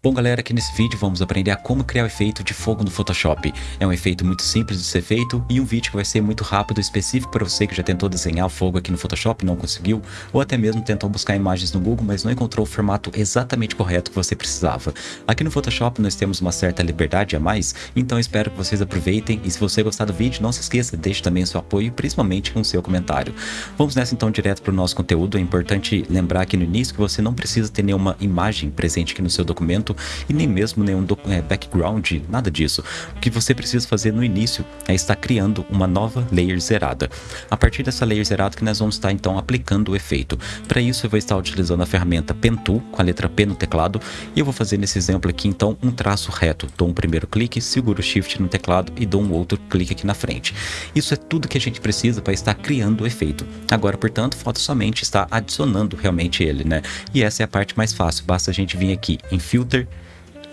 Bom galera, aqui nesse vídeo vamos aprender a como criar o efeito de fogo no Photoshop. É um efeito muito simples de ser feito e um vídeo que vai ser muito rápido, específico para você que já tentou desenhar fogo aqui no Photoshop e não conseguiu, ou até mesmo tentou buscar imagens no Google, mas não encontrou o formato exatamente correto que você precisava. Aqui no Photoshop nós temos uma certa liberdade a mais, então espero que vocês aproveitem e se você gostar do vídeo, não se esqueça, deixe também seu apoio, principalmente com seu comentário. Vamos nessa então direto para o nosso conteúdo, é importante lembrar aqui no início que você não precisa ter nenhuma imagem presente aqui no seu documento, e nem mesmo nenhum é, background, nada disso. O que você precisa fazer no início é estar criando uma nova layer zerada. A partir dessa layer zerada que nós vamos estar então aplicando o efeito. Para isso eu vou estar utilizando a ferramenta Pen Tool com a letra P no teclado e eu vou fazer nesse exemplo aqui então um traço reto. Dou um primeiro clique, seguro o Shift no teclado e dou um outro clique aqui na frente. Isso é tudo que a gente precisa para estar criando o efeito. Agora, portanto, falta somente estar adicionando realmente ele, né? E essa é a parte mais fácil, basta a gente vir aqui em Filter,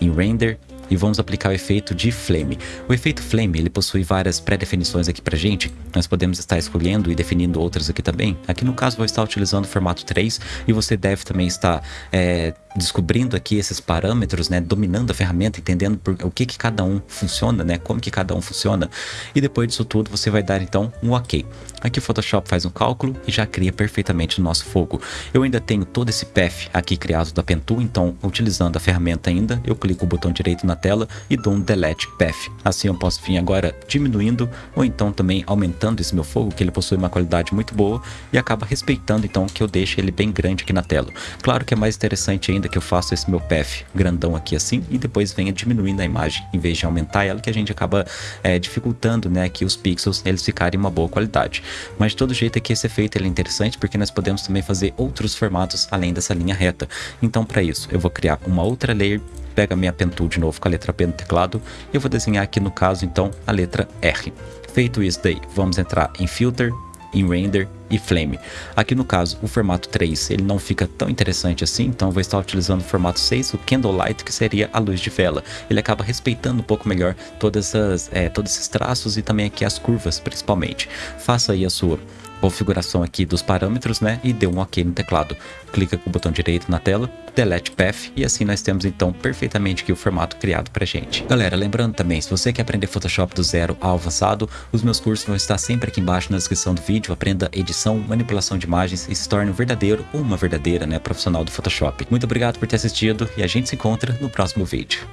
em Render e vamos aplicar o efeito de Flame. O efeito Flame ele possui várias pré-definições aqui pra gente, nós podemos estar escolhendo e definindo outras aqui também. Aqui no caso vou estar utilizando o formato 3 e você deve também estar é, descobrindo aqui esses parâmetros, né, dominando a ferramenta, entendendo por, o que que cada um funciona, né, como que cada um funciona. E depois disso tudo você vai dar então um OK. Aqui o Photoshop faz um cálculo e já cria perfeitamente o nosso fogo. Eu ainda tenho todo esse path aqui criado da Pentool, então utilizando a ferramenta ainda, eu clico o botão direito na tela e dou um Delete Path. Assim eu posso vir agora diminuindo ou então também aumentando esse meu fogo, que ele possui uma qualidade muito boa e acaba respeitando então que eu deixe ele bem grande aqui na tela. Claro que é mais interessante ainda que eu faça esse meu path grandão aqui assim e depois venha diminuindo a imagem, em vez de aumentar ela, que a gente acaba é, dificultando né, que os pixels eles ficarem uma boa qualidade. Mas de todo jeito aqui esse efeito ele é interessante porque nós podemos também fazer outros formatos além dessa linha reta. Então para isso eu vou criar uma outra layer pega minha pen tool de novo com a letra P no teclado e eu vou desenhar aqui no caso então a letra R. Feito isso daí, vamos entrar em Filter, em Render e Flame. Aqui no caso, o formato 3 ele não fica tão interessante assim, então vou estar utilizando o formato 6, o Candlelight, que seria a luz de vela. Ele acaba respeitando um pouco melhor todas é, todos esses traços e também aqui as curvas, principalmente. Faça aí a sua configuração aqui dos parâmetros, né? E dê um OK no teclado. Clica com o botão direito na tela, Delete Path e assim nós temos então perfeitamente aqui o formato criado pra gente. Galera, lembrando também, se você quer aprender Photoshop do zero ao avançado, os meus cursos vão estar sempre aqui embaixo na descrição do vídeo. Aprenda edição, manipulação de imagens e se torne um verdadeiro ou uma verdadeira né, profissional do Photoshop. Muito obrigado por ter assistido e a gente se encontra no próximo vídeo.